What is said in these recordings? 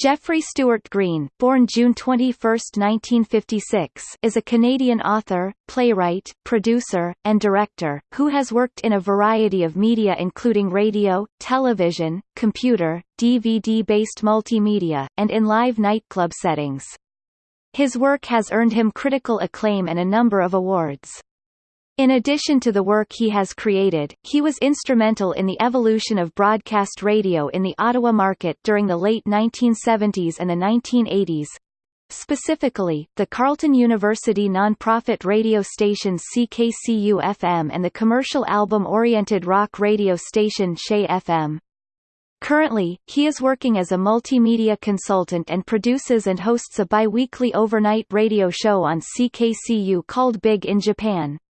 Geoffrey Stuart Green, born June 21, 1956, is a Canadian author, playwright, producer, and director, who has worked in a variety of media including radio, television, computer, DVD-based multimedia, and in live nightclub settings. His work has earned him critical acclaim and a number of awards. In addition to the work he has created, he was instrumental in the evolution of broadcast radio in the Ottawa market during the late 1970s and the 1980s. Specifically, the Carleton University non-profit radio station CKCU-FM and the commercial album-oriented rock radio station CHEZ-FM. Currently, he is working as a multimedia consultant and produces and hosts a bi-weekly overnight radio show on CKCU called Big in Japan.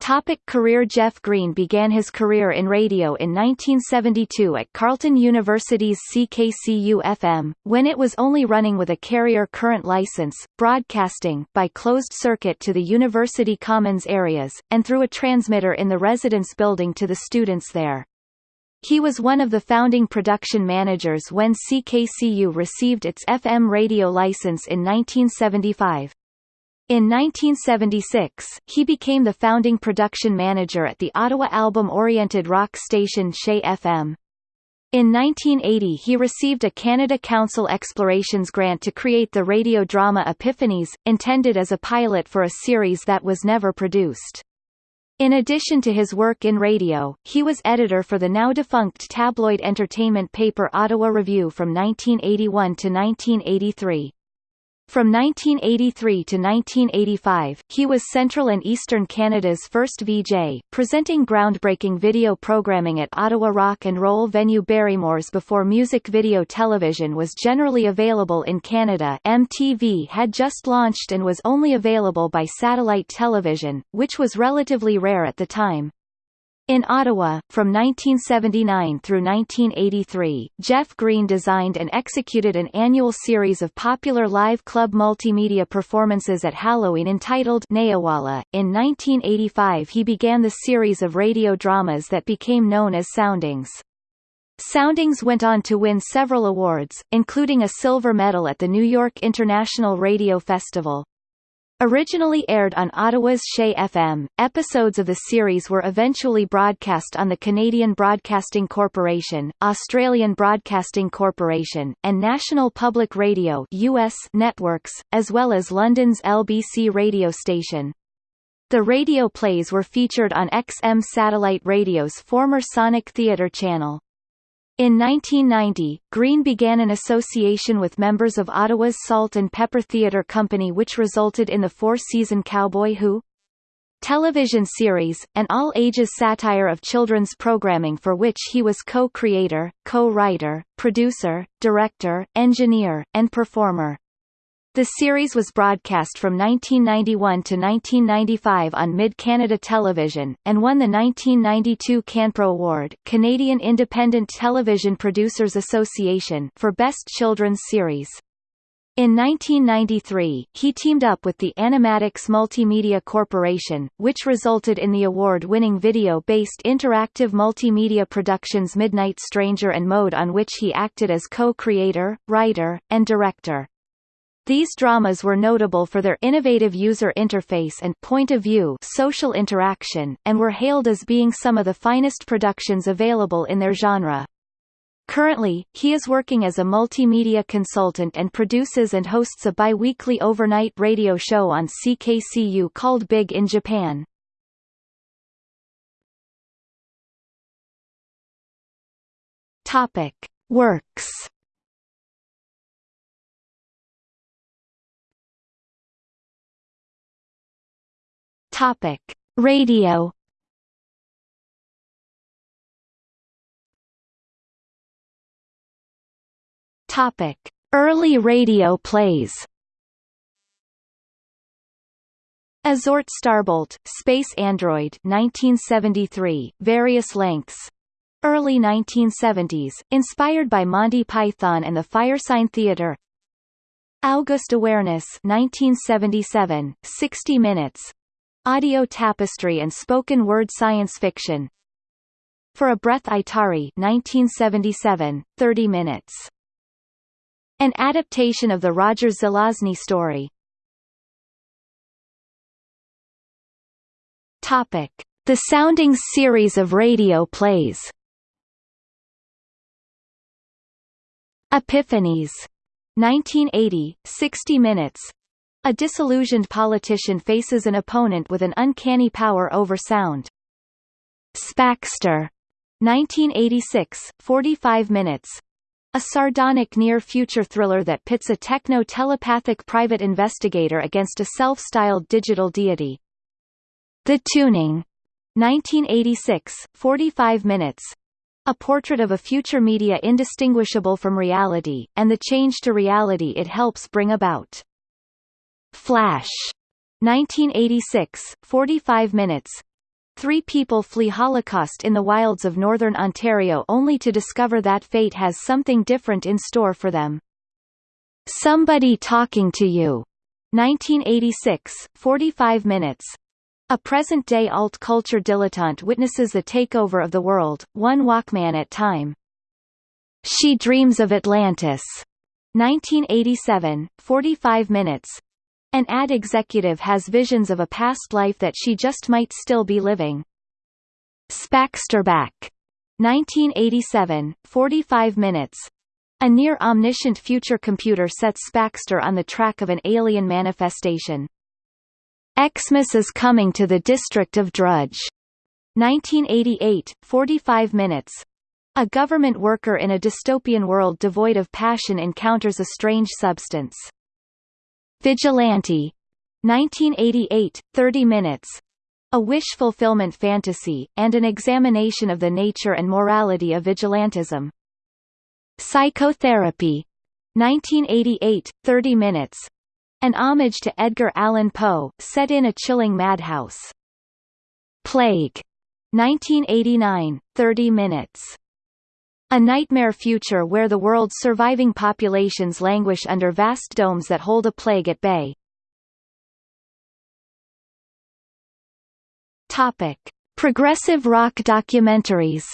Topic career Jeff Green began his career in radio in 1972 at Carleton University's CKCU-FM, when it was only running with a carrier current license, broadcasting by closed circuit to the university commons areas, and through a transmitter in the residence building to the students there. He was one of the founding production managers when CKCU received its FM radio license in 1975. In 1976, he became the founding production manager at the Ottawa album-oriented rock station CHEZ-FM. In 1980 he received a Canada Council Explorations grant to create the radio drama Epiphanies, intended as a pilot for a series that was never produced. In addition to his work in radio, he was editor for the now-defunct tabloid entertainment paper Ottawa Review from 1981 to 1983. From 1983 to 1985, he was Central and Eastern Canada's first VJ, presenting groundbreaking video programming at Ottawa rock and roll venue Barrymore's before music video television was generally available in Canada MTV had just launched and was only available by satellite television, which was relatively rare at the time. In Ottawa, from 1979 through 1983, Jeff Green designed and executed an annual series of popular live club multimedia performances at Halloween entitled Nayawala. In 1985 he began the series of radio dramas that became known as Soundings. Soundings went on to win several awards, including a silver medal at the New York International Radio Festival. Originally aired on Ottawa's CHEZ-FM, episodes of the series were eventually broadcast on the Canadian Broadcasting Corporation, Australian Broadcasting Corporation, and National Public Radio US networks, as well as London's LBC radio station. The radio plays were featured on XM Satellite Radio's former Sonic Theatre channel. In 1990, Green began an association with members of Ottawa's Salt and Pepper Theatre Company which resulted in the four-season Cowboy Who? television series, an all-ages satire of children's programming for which he was co-creator, co-writer, producer, director, engineer, and performer. The series was broadcast from 1991 to 1995 on Mid-Canada Television, and won the 1992 CanPro Award Canadian Independent Television Producers Association for Best Children's Series. In 1993, he teamed up with the Animatics Multimedia Corporation, which resulted in the award-winning video-based interactive multimedia productions Midnight Stranger and Mode on which he acted as co-creator, writer, and director. These dramas were notable for their innovative user interface and point of view social interaction, and were hailed as being some of the finest productions available in their genre. Currently, he is working as a multimedia consultant and produces and hosts a bi-weekly overnight radio show on CKCU called Big in Japan. Topic. Works Topic: Radio. Topic: Early radio plays. Azort Starbolt, Space Android 1973, various lengths. Early 1970s, inspired by Monty Python and the Firesign Theatre. August Awareness 1977, 60 minutes, Audio tapestry and spoken word science fiction. For a Breath I Tarry 1977, 30 minutes. An adaptation of the Roger Zelazny story. Topic: The Soundings series of radio plays. Epiphanies. 1980, 60 minutes. A disillusioned politician faces an opponent with an uncanny power over sound. Spaxter. 1986, 45 minutes. A sardonic near-future thriller that pits a techno-telepathic private investigator against a self-styled digital deity. The Tuning. 1986, 45 minutes. A portrait of a future media indistinguishable from reality, and the change to reality it helps bring about. Flash. 1986, 45 minutes. Three people flee Holocaust in the wilds of northern Ontario only to discover that fate has something different in store for them. Somebody Talking to You. 1986, 45 minutes. A present-day alt-culture dilettante witnesses the takeover of the world, one Walkman at time. She Dreams of Atlantis. 1987, 45 minutes. An ad executive has visions of a past life that she just might still be living. Spaxterback. 1987, 45 minutes. A near-omniscient future computer sets Spaxter on the track of an alien manifestation. Xmas is coming to the district of Drudge. 1988, 45 minutes. A government worker in a dystopian world devoid of passion encounters a strange substance. Vigilante. 1988, 30 minutes. A wish fulfillment fantasy, and an examination of the nature and morality of vigilantism. Psychotherapy. 1988, 30 minutes. An homage to Edgar Allan Poe, set in a chilling madhouse. Plague. 1989, 30 minutes. A nightmare future where the world's surviving populations languish under vast domes that hold a plague at bay. Topic: Progressive rock documentaries.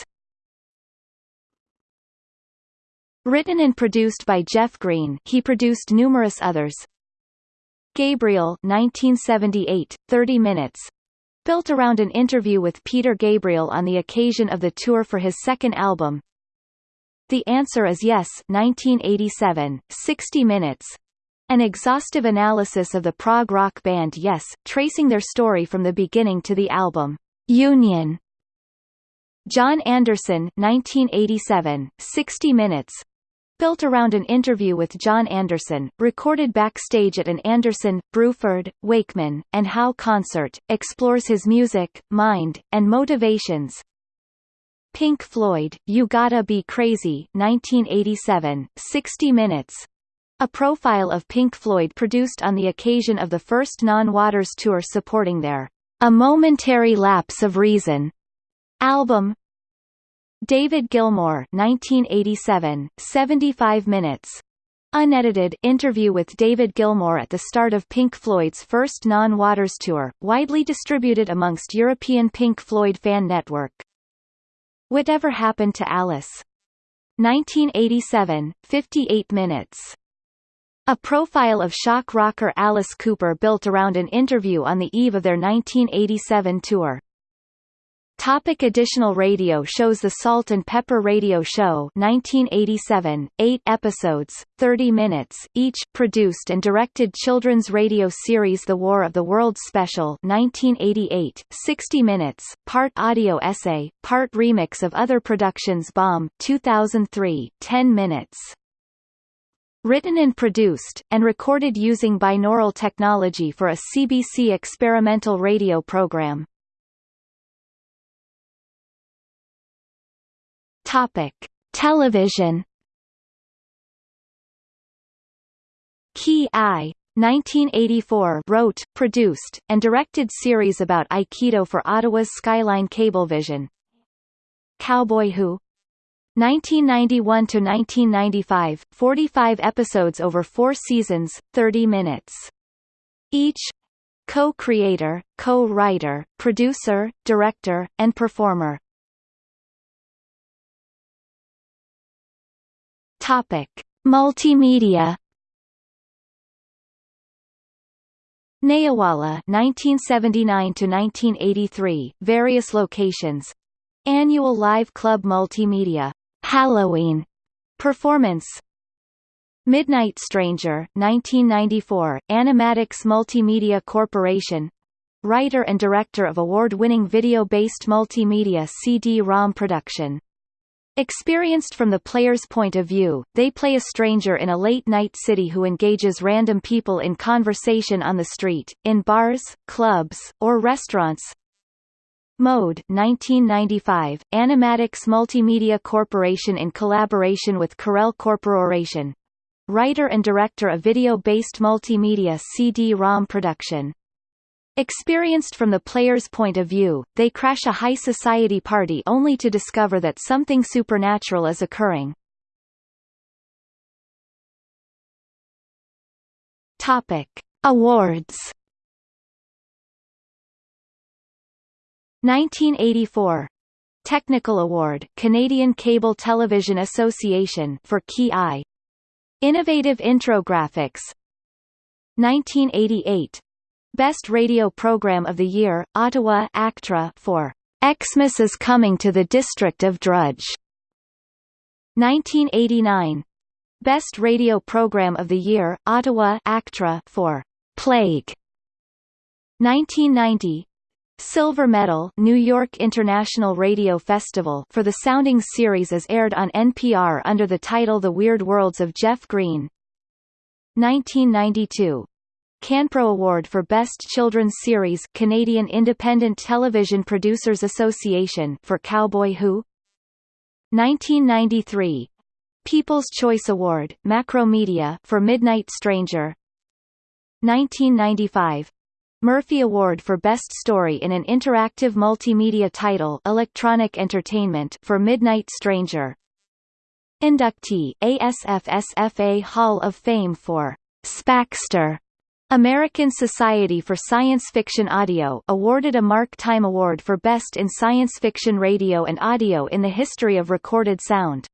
Written and produced by Jeff Green, he produced numerous others, Gabriel 1978, 30 minutes. Built around an interview with Peter Gabriel on the occasion of the tour for his second album. The Answer is Yes 1987, 60 minutes. An exhaustive analysis of the prog rock band Yes, tracing their story from the beginning to the album, Union. Jon Anderson 1987, 60 minutes, built around an interview with Jon Anderson, recorded backstage at an Anderson, Bruford, Wakeman, and Howe concert, explores his music, mind, and motivations. Pink Floyd, You Gotta Be Crazy 1987, 60 minutes. A profile of Pink Floyd produced on the occasion of the first Non-Waters tour supporting their A Momentary Lapse of Reason album, David Gilmour 1987, 75 minutes. Unedited interview with David Gilmour at the start of Pink Floyd's first non-Waters tour, widely distributed amongst European Pink Floyd fan network. Whatever Happened to Alice? 1987, 58 minutes. A profile of shock rocker Alice Cooper built around an interview on the eve of their 1987 tour. Topic additional radio shows The Salt and Pepper Radio Show 1987, 8 episodes, 30 minutes, each produced and directed children's radio series The War of the Worlds Special 1988, 60 minutes, part audio essay, part remix of other productions Bomb 2003, 10 minutes. Written and produced, and recorded using binaural technology for a CBC experimental radio program. Topic: Television. Ki I 1984 wrote, produced, and directed series about Aikido for Ottawa's Skyline Cablevision. Cowboy Who 1991 to 1995, 45 episodes over 4 seasons, 30 minutes. Each co-creator, co-writer, producer, director, and performer. Topic: Multimedia. Nayawala 1979 to 1983 various locations. Annual Live Club Multimedia. Halloween. Performance. Midnight Stranger 1994 Animatics Multimedia Corporation. Writer and director of award-winning video-based multimedia CD-ROM production Experienced from the player's point of view, they play a stranger in a late-night city who engages random people in conversation on the street, in bars, clubs, or restaurants. Mode 1995, Animatics Multimedia Corporation in collaboration with Corel Corporation. Writer and director of video-based multimedia CD-ROM production. Experienced from the player's point of view, they crash a high society party only to discover that something supernatural is occurring. Topic: Awards. 1984 Technical Award Canadian Cable Television Association for Key Eye Innovative Intrographics 1988 Best Radio Program of the Year, Ottawa ACTRA for Xmas is Coming to the District of Drudge. 1989. Best Radio Program of the Year, Ottawa ACTRA for Plague. 1990. Silver Medal New York International Radio Festival for the Sounding series as aired on NPR under the title The Weird Worlds of Jeff Green. 1992 CanPro Award for Best Children's Series Canadian Independent Television Producers Association for Cowboy Who? 1993 People's Choice Award Macromedia for Midnight Stranger. 1995 Murphy Award for Best Story in an Interactive Multimedia Title Electronic Entertainment for Midnight Stranger. Inductee ASFSFA Hall of Fame for Spaxter American Society for Science Fiction Audio awarded a Mark Time Award for Best in Science Fiction Radio and Audio in the History of Recorded Sound.